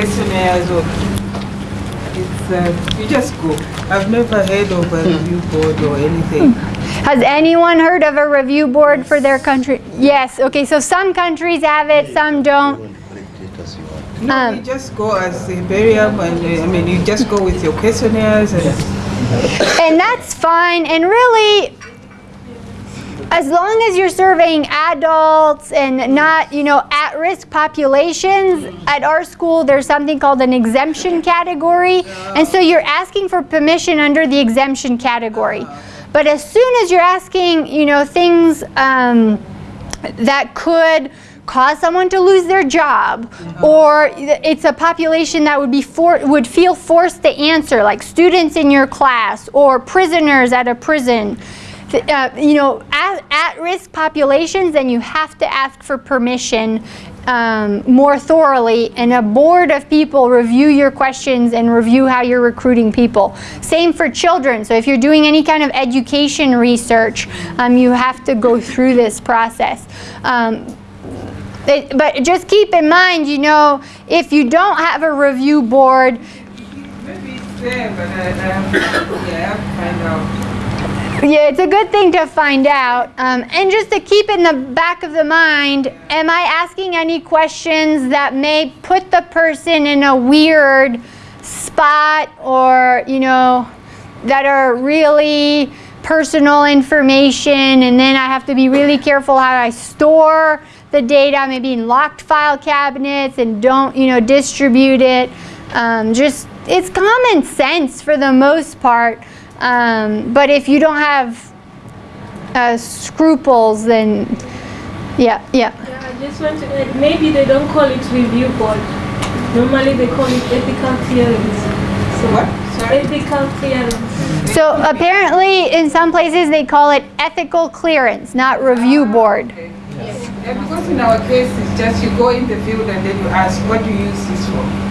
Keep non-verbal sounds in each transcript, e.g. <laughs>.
questionnaires or it's uh, you just go. I've never heard of a review board or anything. Has anyone heard of a review board for their country? Yes, okay, so some countries have it, some don't. No, Um, you just go as a Barium and uh, I mean you just go with your questionnaires and And that's fine, and really, as long as you're surveying adults and not, you know, at-risk populations, at our school there's something called an exemption category, and so you're asking for permission under the exemption category. But as soon as you're asking, you know, things um, that could cause someone to lose their job or it's a population that would be for, would feel forced to answer like students in your class or prisoners at a prison uh, you know at, at-risk populations then you have to ask for permission um, more thoroughly and a board of people review your questions and review how you're recruiting people. Same for children. So if you're doing any kind of education research um, you have to go through this process. Um, it- but just keep in mind, you know, if you don't have a review board, maybe it's there but I, I yeah, I. <laughs> yeah, it's a good thing to find out. Um, and just to keep in the back of the mind, am I asking any questions that may put the person in a weird spot or, you know, that are really personal information and then I have to be really careful how I store the data, maybe in locked file cabinets and don't, you know, distribute it. Um, just, it's common sense for the most part. Um, but if you don't have uh, scruples, then yeah, yeah. Yeah, I just want to add, maybe they don't call it review board. Normally they call it ethical clearance. So What? Sorry? Ethical clearance. So apparently, in some places, they call it ethical clearance, not review board. Okay. Yeah, because in our case it's just you go in the field and then you ask what do you use this for?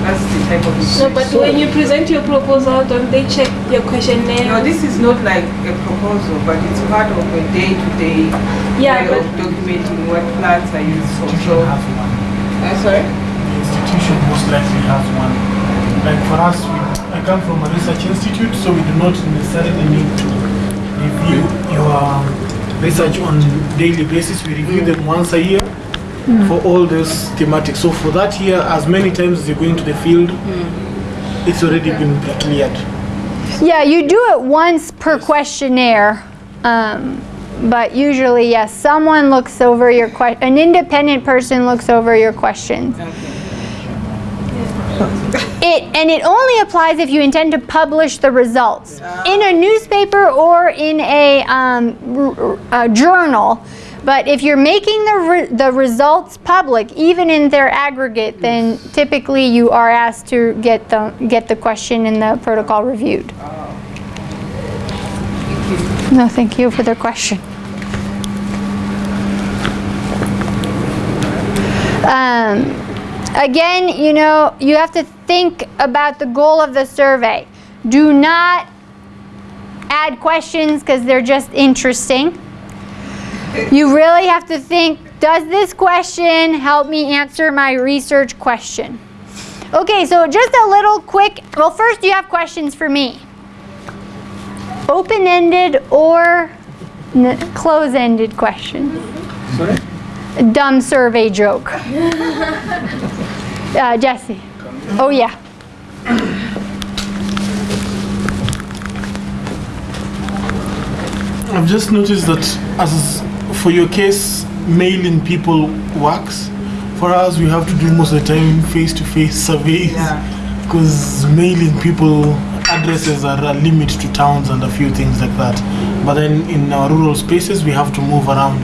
That's the type of No, but when you present your proposal, don't they check your questionnaire? No, this is not like a proposal, but it's part of a day-to-day Yeah, way of documenting what plants are used for. institution So, has one. uh, sorry? The institution most likely has one. Like for us, we, I come from a research institute, so we do not necessarily need to review your research on daily basis. We review them once a year for all those thematics. So for that year, as many times as you go into the field, it's already been pre-cleared. Yeah, you do it once per questionnaire. Um, but usually, yes, someone looks over your question, an independent person looks over your questions. It, and it only applies if you intend to publish the results in a newspaper or in a, um, r- r- a journal. But if you're making the, re- the results public, even in their aggregate, then typically you are asked to get the, get the question and the protocol reviewed. No, thank you for the question. Um, again, you know, you have to think about the goal of the survey. Do not add questions because they're just interesting. You really have to think, does this question help me answer my research question? Okay, so just a little quick, well first you have questions for me. Open-ended or close-ended questions? Sorry? dumb survey joke. <laughs> uh, Jesse. Oh yeah. I've just noticed that as for your case, mailing people works. For us, we have to do most of the time face-to-face surveys Yeah. because mailing people addresses are a limit to towns and a few things like that. But then in our rural spaces, we have to move around.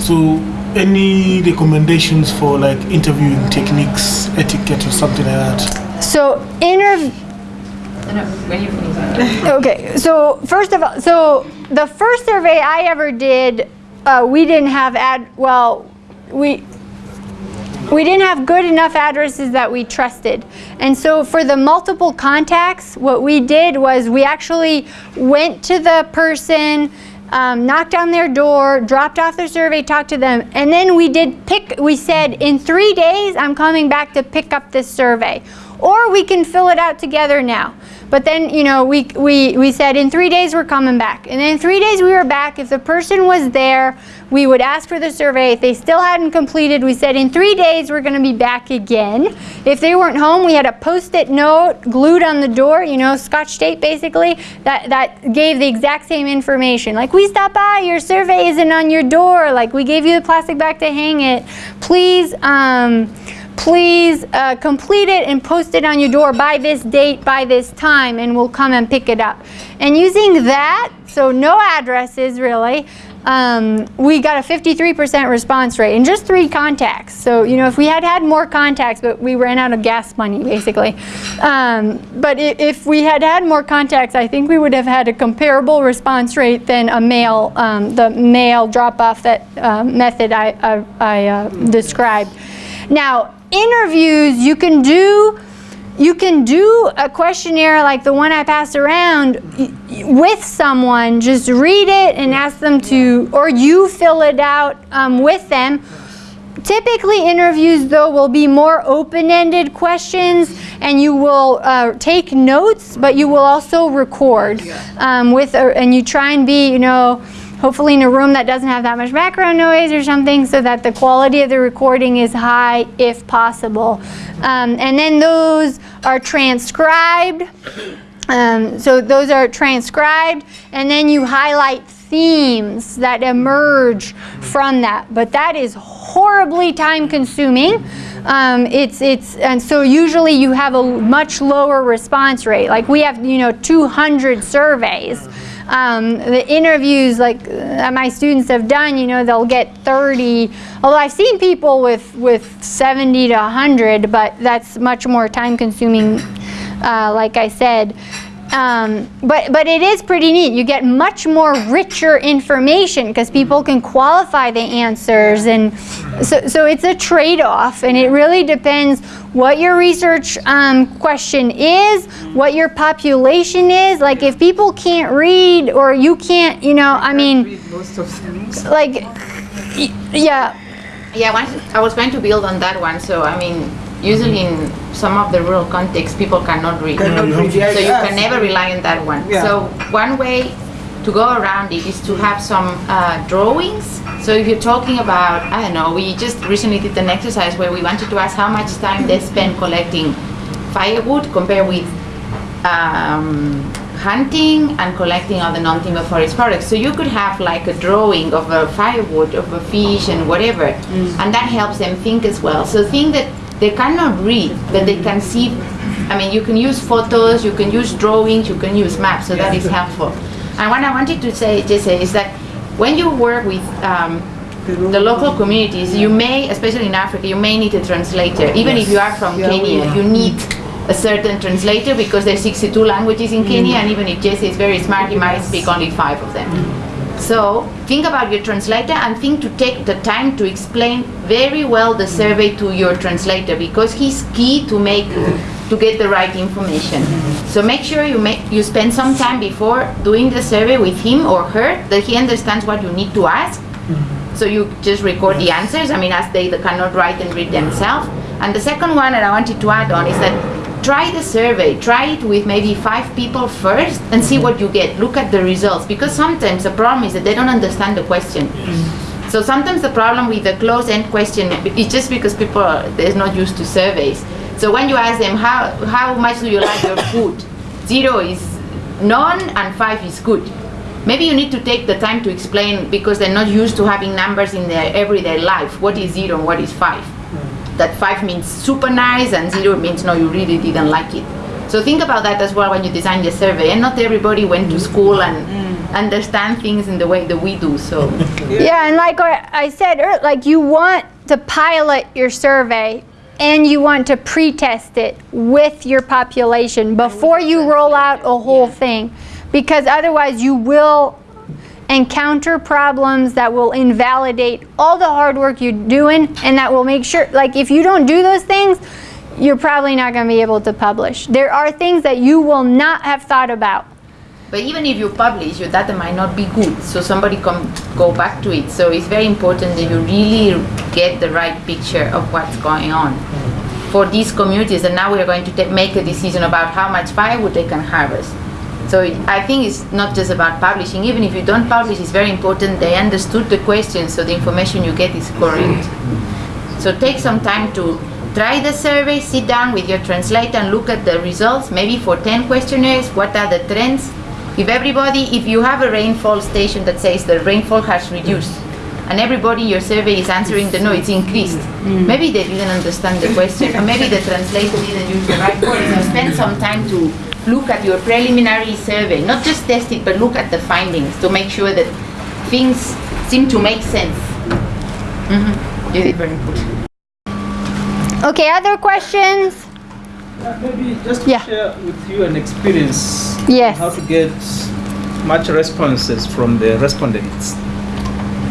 So, any recommendations for like interviewing techniques, etiquette, or something like that? So interview. <laughs> Okay, so first of all, so the first survey I ever did, uh, we didn't have ad. Well, we we didn't have good enough addresses that we trusted. And so for the multiple contacts, what we did was we actually went to the person um, knocked on their door, dropped off their survey, talked to them, and then we did pick, we said, in three days, I'm coming back to pick up this survey. Or we can fill it out together now. But then, you know, we, we, we said in three days we're coming back. And then in three days we were back. If the person was there, we would ask for the survey. If they still hadn't completed, we said in three days we're going to be back again. If they weren't home, we had a post-it note glued on the door, you know, scotch tape basically, that, that gave the exact same information. Like, we stopped by, your survey isn't on your door. Like, we gave you the plastic bag to hang it. Please, um, please uh, complete it and post it on your door by this date, by this time, and we'll come and pick it up. And using that, so no addresses really, um, we got a 53% response rate in just three contacts. So, you know, if we had had more contacts, but we ran out of gas money, basically. Um, but if we had had more contacts, I think we would have had a comparable response rate than a mail, um, the mail drop-off that uh, method I, I, I uh, described. Now, interviews, you can do you can do a questionnaire like the one I passed around with someone. Just read it and ask them to, or you fill it out um, with them. Typically, interviews, though, will be more open-ended questions, and you will uh, take notes, but you will also record um, with, a, and you try and be, you know, hopefully in a room that doesn't have that much background noise or something so that the quality of the recording is high if possible. Um, and then those are transcribed. Um, so those are transcribed and then you highlight themes that emerge from that. But that is horribly time consuming. Um, it's, it's, and so usually you have a much lower response rate. Like we have, you know, 200 surveys. Um, the interviews like uh, my students have done, you know, they'll get 30, although I've seen people with, with 70 to 100, but that's much more time consuming, uh, like I said. Um, but, but it is pretty neat. You get much more richer information because people can qualify the answers. And so, so it's a trade-off. And it really depends what your research um, question is, what your population is. Like if people can't read or you can't, you know, I mean, like, yeah. Yeah, I was going to build on that one. So, I mean, usually in some of the rural contexts, people cannot read. Cannot read, yeah, so you can never rely on that one. Yeah. So one way to go around it is to have some uh, drawings. So if you're talking about, I don't know, we just recently did an exercise where we wanted to ask how much time they spend collecting firewood compared with um, hunting and collecting other non-timber forest products. So you could have like a drawing of a firewood, of a fish and whatever, and that helps them think as well. So think that they cannot read, but they can see. I mean, you can use photos, you can use drawings, you can use maps, so that is helpful. And what I wanted to say, Jesse, is that when you work with um, the local communities, you may, especially in Africa, you may need a translator. Even if you are from Kenya, you need a certain translator because there are 62 languages in Kenya, and even if Jesse is very smart, he might speak only five of them. So think about your translator and think to take the time to explain very well the survey to your translator because he's key to make to get the right information. So make sure you make you spend some time before doing the survey with him or her that he understands what you need to ask. So you just record the answers. I mean, as they, they cannot write and read themselves. And the second one that I wanted to add on is that try the survey. Try it with maybe five people first and see what you get. Look at the results because sometimes the problem is that they don't understand the question. So sometimes the problem with the closed-end question is just because people are they're not used to surveys. So when you ask them how how much do you like your <laughs> food, zero is none and five is good. Maybe you need to take the time to explain because they're not used to having numbers in their everyday life. What is zero and what is five? That five means super nice and zero means no, you really didn't like it. So think about that as well when you design the survey. And not everybody went to school and understand things in the way that we do. So <laughs> Yeah, and like I I said, like you want to pilot your survey and you want to pre-test it with your population before you roll out a whole thing. Because otherwise you will encounter problems that will invalidate all the hard work you're doing and that will make sure, like if you don't do those things, you're probably not going to be able to publish. There are things that you will not have thought about But even if you publish, your data might not be good, so somebody can go back to it. So it's very important that you really get the right picture of what's going on for these communities. And now we are going to make a decision about how much firewood they can harvest. So I think it's not just about publishing. Even if you don't publish, it's very important they understood the question, so the information you get is correct. So take some time to try the survey, sit down with your translator and look at the results, maybe for 10 questionnaires, what are the trends? If everybody, if you have a rainfall station that says the rainfall has reduced, and everybody in your survey is answering the no, it's increased, mm. maybe they didn't understand the question, or maybe the translator didn't use the right word. So spend some time to look at your preliminary survey, not just test it, but look at the findings to make sure that things seem to make sense. Mhm. You very good. Okay, other questions? Uh, Maybe just to Yeah. share with you an experience. Yes. How to get much responses from the respondents.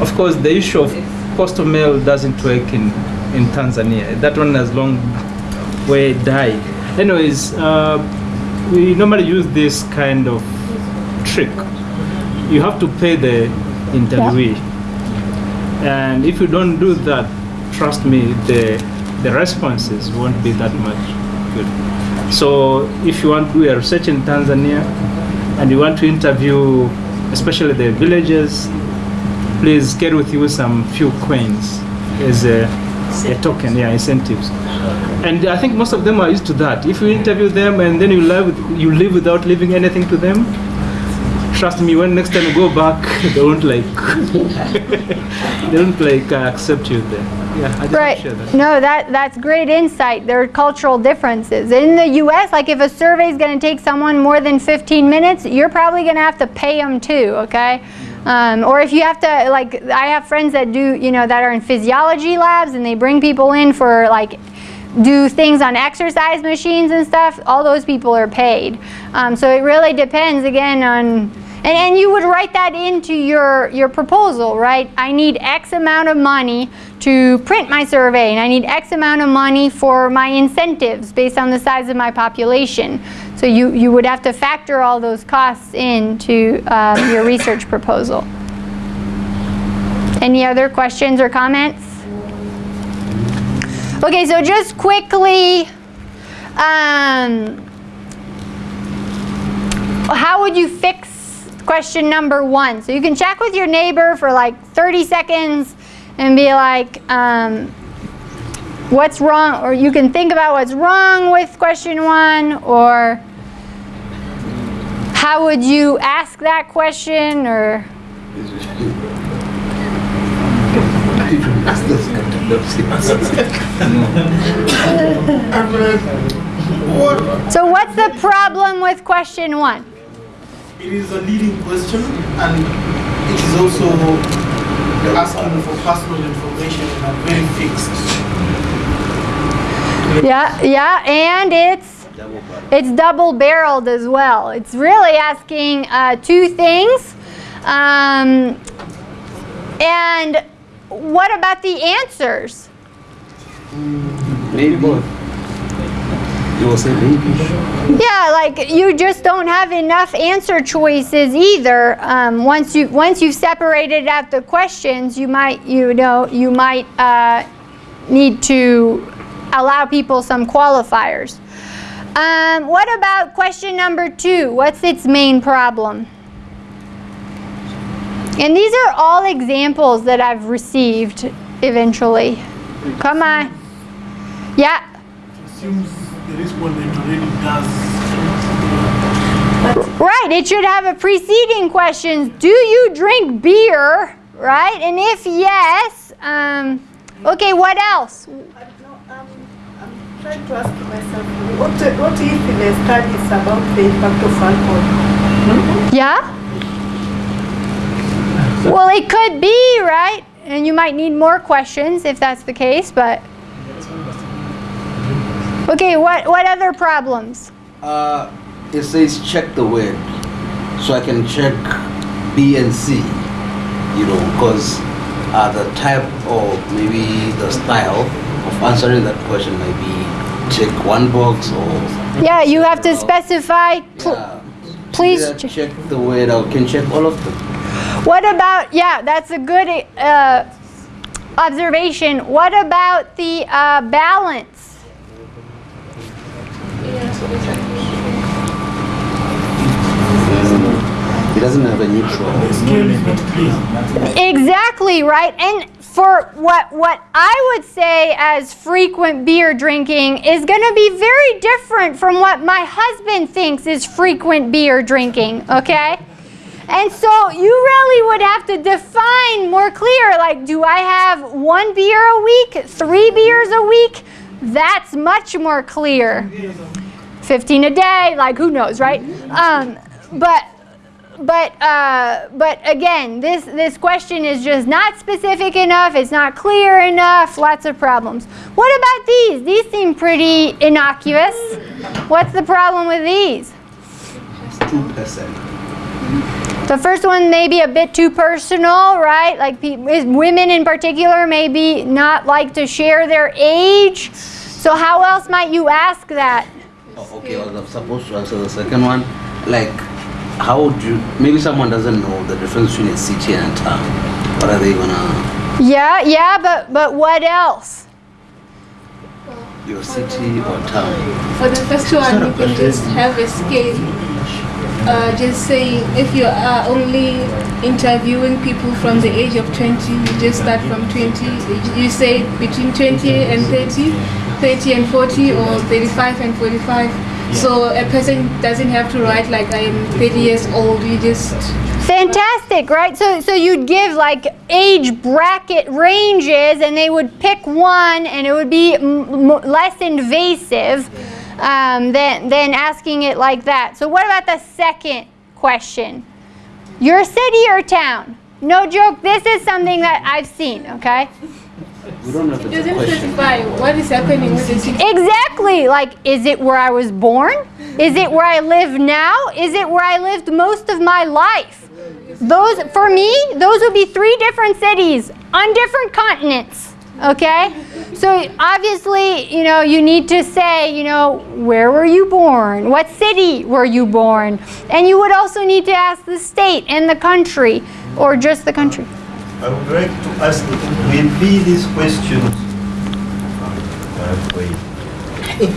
Of course, the issue of postal mail doesn't work in, in Tanzania. That one has long way died. Anyways, uh, we normally use this kind of trick. You have to pay the interviewee. And if you don't do that, trust me, the, the responses won't be that much good. So if you want to do a research in Tanzania and you want to interview especially the villagers, please get with you some few coins as a, a token, yeah, incentives. And I think most of them are used to that. If you interview them and then you live, you live without leaving anything to them, trust me, when next time you go back, <laughs> they won't like, <laughs> they don't like uh, accept you there. Yeah, I Right. that. No, that that's great insight. There are cultural differences. In the US, like if a survey is going to take someone more than 15 minutes, you're probably going to have to pay them too, okay? Um, or if you have to, like, I have friends that do, you know, that are in physiology labs and they bring people in for, like, do things on exercise machines and stuff, all those people are paid. Um, so it really depends again on, and, and you would write that into your, your proposal, right? I need X amount of money to print my survey, and I need X amount of money for my incentives based on the size of my population. So you, you would have to factor all those costs into um, your research proposal. Any other questions or comments? Okay, so just quickly, um, how would you fix question number one? So you can check with your neighbor for like 30 seconds and be like, um, what's wrong? Or you can think about what's wrong with question one, or how would you ask that question, or so what's the problem with question one? It is a leading question and it is also asking for personal information and very fixed. Yeah, yeah, and it's it's double barreled as well. It's really asking uh, two things. Um, and what about the answers? Maybe. You will say maybe. Yeah, like you just don't have enough answer choices either. Um, once you once you've separated out the questions, you might you know you might uh, need to allow people some qualifiers. Um, what about question number two? What's its main problem? And these are all examples that I've received eventually. Come on. Yeah. Assumes the respondent already does. Right, it should have a preceding question. Do you drink beer? Right, and if yes, um, okay, what else? No, um, I'm trying to ask myself, what, what if the study is about the impact of alcohol? Yeah? Well, it could be, right? And you might need more questions if that's the case, but. Okay, what, what other problems? Uh, it says check the word. So I can check B and C, you know, because uh, the type or maybe the style of answering that question might be check one box or Yeah, you have to specify pl- yeah, please. Check the weight I Can check all of them. What about, yeah, that's a good uh, observation. What about the uh, balance? It doesn't have a neutral. The scale is not clear. Exactly, right? And for what what I would say as frequent beer drinking is going to be very different from what my husband thinks is frequent beer drinking, okay? And so you really would have to define more clear like do I have one beer a week, 3 beers a week? That's much more clear. 15 a day, like who knows, right? Um, but but uh, but again, this this question is just not specific enough. It's not clear enough. Lots of problems. What about these? These seem pretty innocuous. What's the problem with these? Two percent. The first one may be a bit too personal, right? Like is women in particular maybe not like to share their age. So how else might you ask that? Oh, okay, well, I'm supposed to answer the second one. Like, how would you? Maybe someone doesn't know the difference between a city and a town. What are they gonna? Yeah, yeah, but but what else? Your city or town? For the first one, you can just have a scale. Uh, just saying, if you are only interviewing people from the age of 20, you just start from 20. You say between 20 and 30, 30 and 40, or 35 and 45. So a person doesn't have to write like I am 30 years old. You just Fantastic, right? So, so you'd give like age bracket ranges, and they would pick one, and it would be m- m- less invasive um, than than asking it like that. So, what about the second question? Your city or town? No joke. This is something that I've seen. Okay. We don't know if it doesn't question. specify what is happening with the city. Exactly. Like, is it where I was born? Is it where I live now? Is it where I lived most of my life? Those, for me, those would be three different cities on different continents. Okay? So obviously, you know, you need to say, you know, where were you born? What city were you born? And you would also need to ask the state and the country, or just the country. I would like to ask, will be these questions? Uh. <laughs> I'm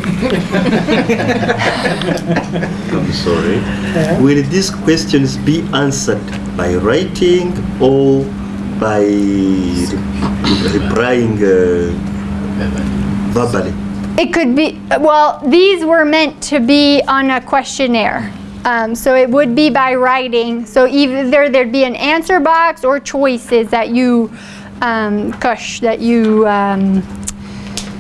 sorry. <laughs> Will these questions be answered by writing or by re- replying uh, verbally? It could be, well, these were meant to be on a questionnaire. Um, so it would be by writing. So either there'd be an answer box or choices that you, um, kush, that you, um,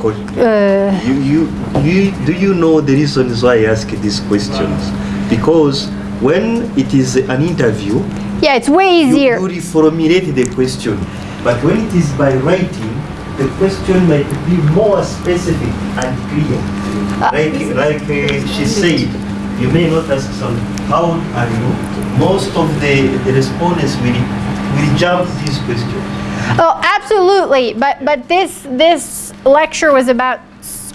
uh, You, you, you, do you know the reasons why I ask these questions? Because when it is an interview, yeah, it's way you, easier. you reformulate the question. But when it is by writing, the question might be more specific and clear. like like uh, she said, you may not ask some, how are you? Most of the, the respondents will, will jump this question. Oh, absolutely. But but this this lecture was about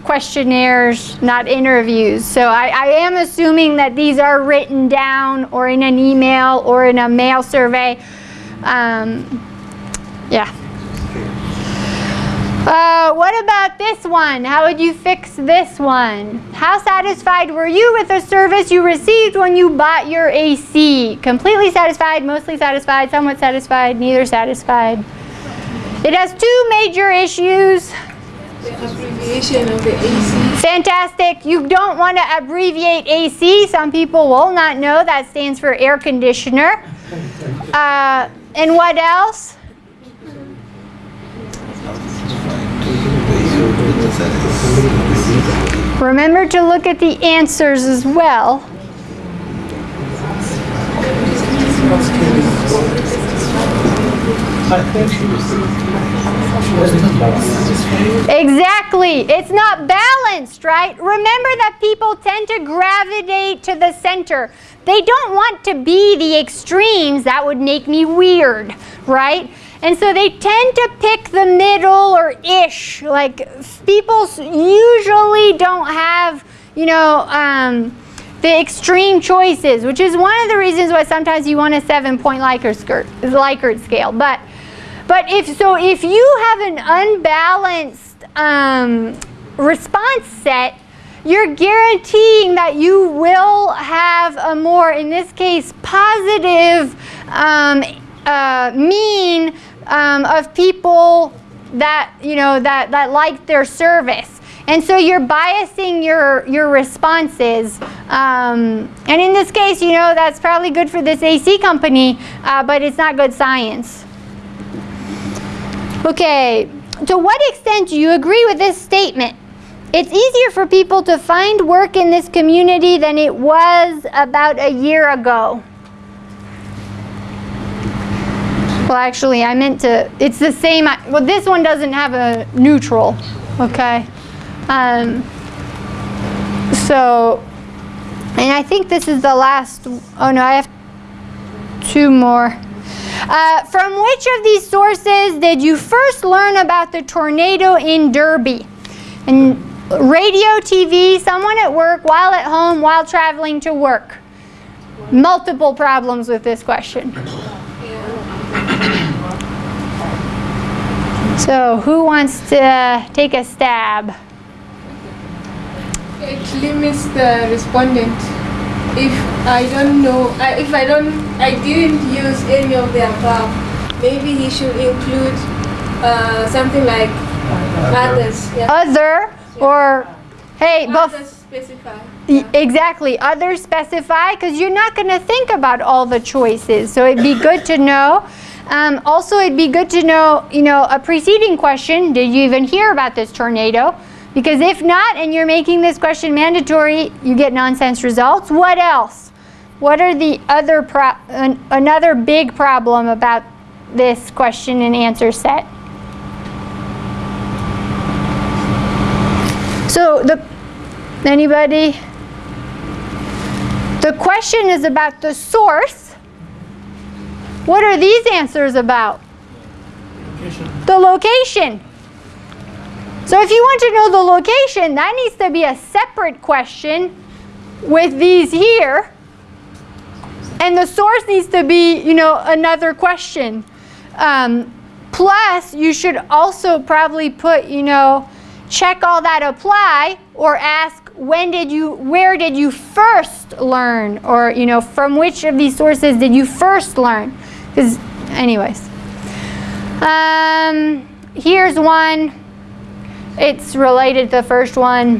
questionnaires, not interviews. So I, I am assuming that these are written down or in an email or in a mail survey. Um, yeah. Uh, what about this one? How would you fix this one? How satisfied were you with the service you received when you bought your AC? Completely satisfied, mostly satisfied, somewhat satisfied, neither satisfied. It has two major issues. The abbreviation of the AC. Fantastic. You don't want to abbreviate AC. Some people will not know that stands for air conditioner. Uh, and what else? Remember to look at the answers as well. Exactly. It's not balanced, right? Remember that people tend to gravitate to the center. They don't want to be the extremes. That would make me weird, right? And so they tend to pick the middle or ish. Like people usually don't have, you know, um, the extreme choices, which is one of the reasons why sometimes you want a seven-point Likert, Likert scale. But, but if so, if you have an unbalanced um, response set, you're guaranteeing that you will have a more, in this case, positive um, uh, mean um, of people that you know that that like their service. And so you're biasing your, your responses. Um, and in this case, you know, that's probably good for this AC company, uh, but it's not good science. Okay, to what extent do you agree with this statement? It's easier for people to find work in this community than it was about a year ago. Well, actually, I meant to, it's the same, well, this one doesn't have a neutral, okay? Um, so, and I think this is the last, oh no, I have two more. Uh, from which of these sources did you first learn about the tornado in Derby? And radio, TV, someone at work, while at home, while traveling to work. Multiple problems with this question. So who wants to take a stab? It limits the respondent. If I don't know, I, if I don't, I didn't use any of the above, maybe he should include uh, something like others. Yeah. Other or, hey, both. Specify. Y- Exactly. Others specify because you're not going to think about all the choices. So it'd be good to know. Um, also, it'd be good to know, you know, a preceding question. Did you even hear about this tornado? Because if not, and you're making this question mandatory, you get nonsense results. What else? What are the other pro- an, another big problem about this question and answer set? So the anybody? The question is about the source. What are these answers about? The location. So if you want to know the location, that needs to be a separate question with these here. And the source needs to be, you know, another question. Um, plus, you should also probably put, you know, check all that apply or ask when did you, where did you first learn? Or, you know, from which of these sources did you first learn? Because, anyways. Um, here's one. It's related to the first one.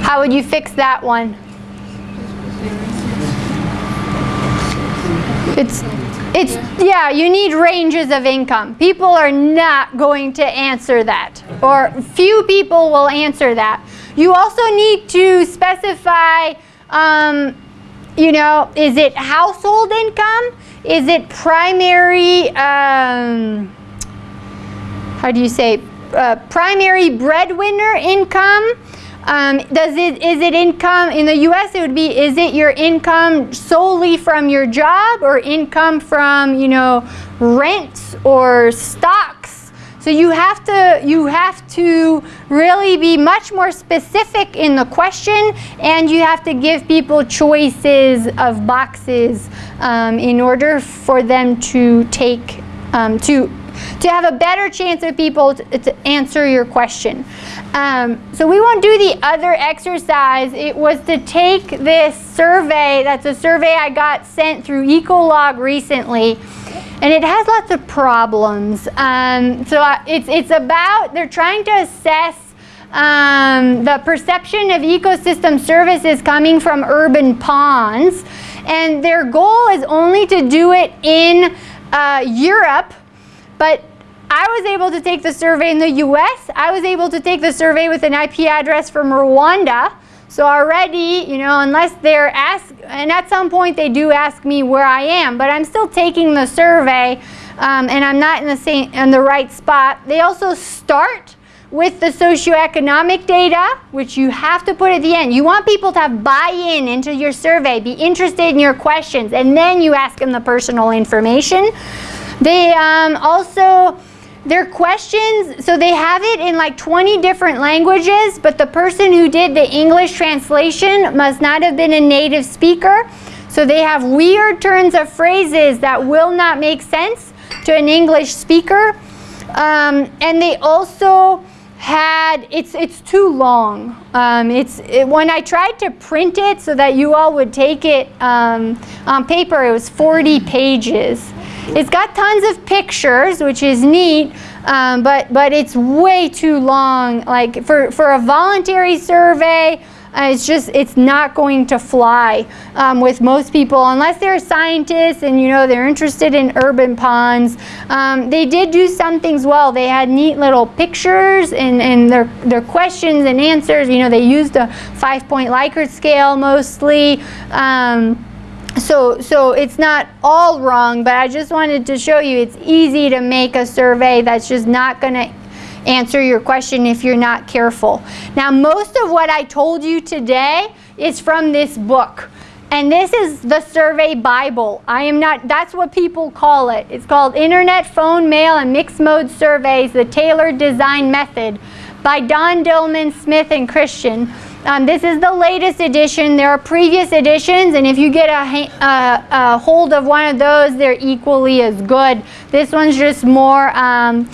How would you fix that one? It's, it's, yeah, you need ranges of income. People are not going to answer that, or few people will answer that. You also need to specify, um, you know, is it household income? Is it primary, um, how do you say, uh, primary breadwinner income? Um, does it is it income in the U.S. It would be is it your income solely from your job or income from you know rents or stocks? So you have to you have to really be much more specific in the question, and you have to give people choices of boxes um, in order for them to take um, to to have a better chance of people to, to answer your question. Um, so we won't do the other exercise. It was to take this survey, that's a survey I got sent through Ecolog recently, and it has lots of problems. Um, so I, it's, it's about, they're trying to assess um, the perception of ecosystem services coming from urban ponds, and their goal is only to do it in uh, Europe, but I was able to take the survey in the US. I was able to take the survey with an IP address from Rwanda. So already, you know, unless they're asked, and at some point they do ask me where I am, but I'm still taking the survey um, and I'm not in the same in the right spot. They also start with the socioeconomic data, which you have to put at the end. You want people to have buy-in into your survey, be interested in your questions, and then you ask them the personal information. They um, also their questions, so they have it in like 20 different languages, but the person who did the English translation must not have been a native speaker. So they have weird turns of phrases that will not make sense to an English speaker. Um, and they also had, it's, it's too long. Um, it's, it, when I tried to print it so that you all would take it um, on paper, it was 40 pages. It's got tons of pictures, which is neat, um, but, but it's way too long. Like for, for a voluntary survey, uh, it's just, it's not going to fly um, with most people unless they're scientists and you know they're interested in urban ponds. Um, they did do some things well. They had neat little pictures and, and their, their questions and answers. You know, they used a five-point Likert scale mostly. Um, so, so it's not all wrong, but I just wanted to show you it's easy to make a survey that's just not going to answer your question if you're not careful. Now, most of what I told you today is from this book. And this is the survey Bible. I am not, that's what people call it. It's called Internet, Phone, Mail, and Mixed Mode Surveys, the Tailored Design Method by Don Dillman, Smyth, and Christian. Um, this is the latest edition. There are previous editions, and if you get a, a, a, hold of one of those, they're equally as good. This one's just more, um,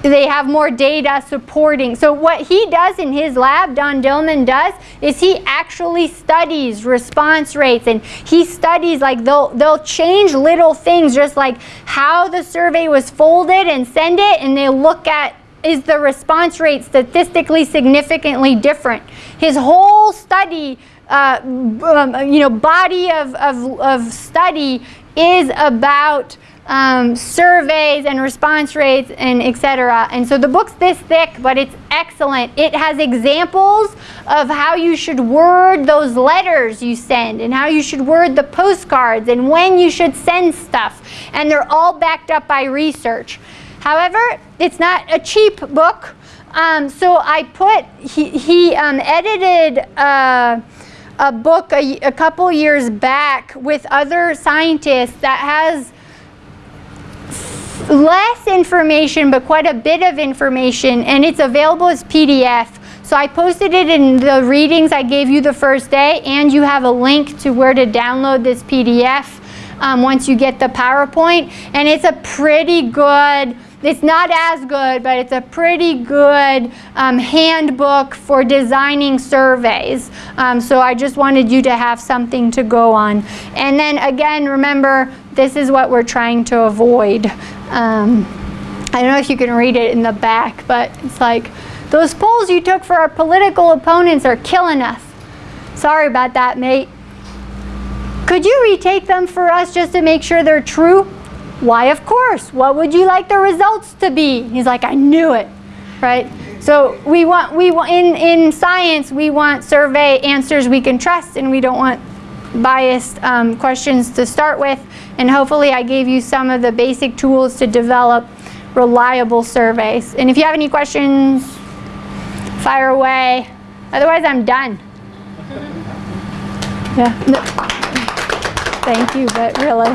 they have more data supporting. So what he does in his lab, Don Dillman does, is he actually studies response rates and he studies like they'll, they'll change little things just like how the survey was folded and send it and they look at is the response rate statistically significantly different. His whole study, uh, um, you know, body of, of, of study is about um, surveys and response rates and etc. And so the book's this thick, but it's excellent. It has examples of how you should word those letters you send and how you should word the postcards and when you should send stuff. And they're all backed up by research. However, it's not a cheap book. Um, so I put, he, he um, edited uh, a book a, a couple years back with other scientists that has less information but quite a bit of information and it's available as PDF. So I posted it in the readings I gave you the first day and you have a link to where to download this PDF um, once you get the PowerPoint and it's a pretty good it's not as good, but it's a pretty good um, handbook for designing surveys. Um, so I just wanted you to have something to go on. And then again, remember, this is what we're trying to avoid. Um, I don't know if you can read it in the back, but it's like, those polls you took for our political opponents are killing us. Sorry about that, mate. Could you retake them for us just to make sure they're true? Why, of course. What would you like the results to be? He's like, I knew it, right? So we want, we want in, in science, we want survey answers we can trust and we don't want biased um, questions to start with. And hopefully I gave you some of the basic tools to develop reliable surveys. And if you have any questions, fire away. Otherwise, I'm done. <laughs> Yeah. No. Thank you, but really.